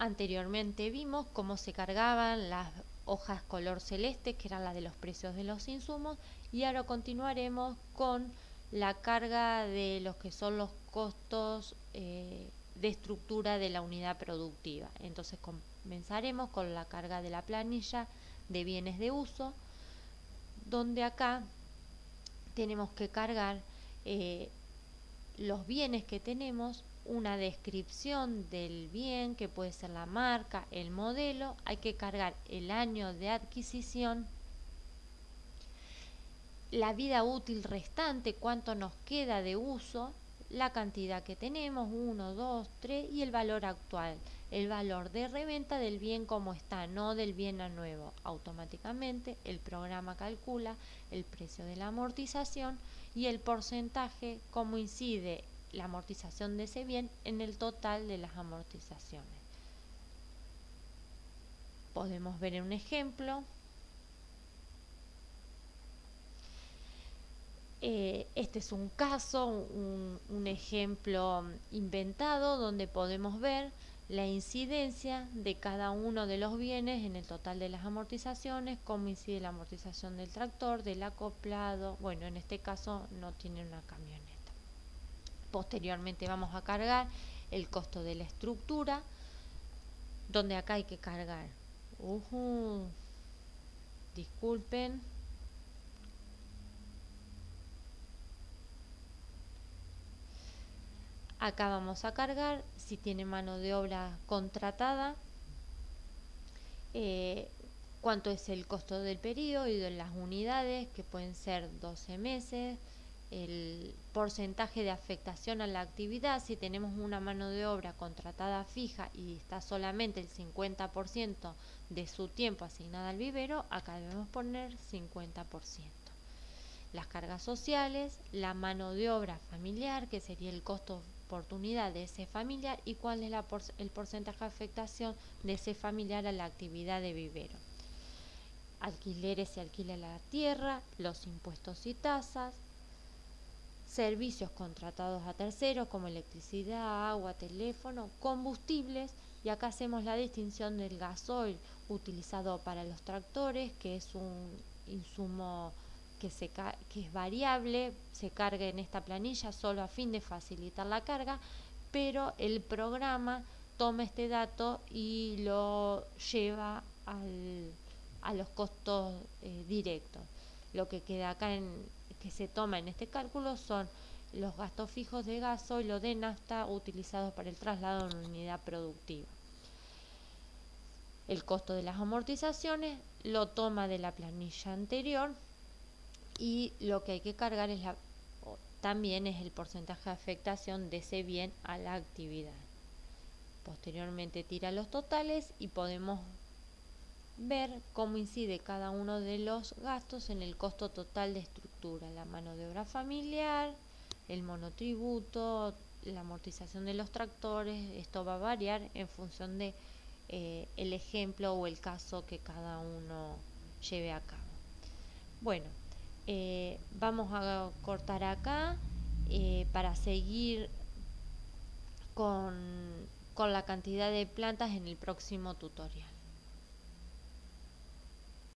Anteriormente vimos cómo se cargaban las hojas color celeste, que eran las de los precios de los insumos, y ahora continuaremos con la carga de los que son los costos eh, de estructura de la unidad productiva. Entonces comenzaremos con la carga de la planilla de bienes de uso, donde acá tenemos que cargar eh, los bienes que tenemos, una descripción del bien, que puede ser la marca, el modelo, hay que cargar el año de adquisición, la vida útil restante, cuánto nos queda de uso, la cantidad que tenemos, 1, 2, 3 y el valor actual, el valor de reventa del bien como está, no del bien a nuevo. Automáticamente el programa calcula el precio de la amortización y el porcentaje, cómo incide la amortización de ese bien en el total de las amortizaciones. Podemos ver en un ejemplo. Eh, este es un caso, un, un ejemplo inventado donde podemos ver la incidencia de cada uno de los bienes en el total de las amortizaciones, cómo incide la amortización del tractor, del acoplado, bueno, en este caso no tiene una camioneta. Posteriormente vamos a cargar el costo de la estructura, donde acá hay que cargar. disculpen. Acá vamos a cargar si tiene mano de obra contratada, eh, cuánto es el costo del periodo y de las unidades, que pueden ser 12 meses, el porcentaje de afectación a la actividad, si tenemos una mano de obra contratada fija y está solamente el 50% de su tiempo asignada al vivero, acá debemos poner 50%. Las cargas sociales, la mano de obra familiar, que sería el costo oportunidad de ese familiar y cuál es el porcentaje de afectación de ese familiar a la actividad de vivero. Alquileres se alquila la tierra, los impuestos y tasas, servicios contratados a terceros como electricidad, agua, teléfono, combustibles y acá hacemos la distinción del gasoil utilizado para los tractores, que es un insumo que, se, que es variable, se carga en esta planilla solo a fin de facilitar la carga, pero el programa toma este dato y lo lleva al, a los costos eh, directos. Lo que queda acá en, que se toma en este cálculo son los gastos fijos de gaso y de nafta utilizados para el traslado en unidad productiva. El costo de las amortizaciones lo toma de la planilla anterior y lo que hay que cargar es la, también es el porcentaje de afectación de ese bien a la actividad. Posteriormente tira los totales y podemos ver cómo incide cada uno de los gastos en el costo total de estructura, la mano de obra familiar, el monotributo, la amortización de los tractores, esto va a variar en función de eh, el ejemplo o el caso que cada uno lleve a cabo. Bueno, eh, vamos a cortar acá eh, para seguir con, con la cantidad de plantas en el próximo tutorial.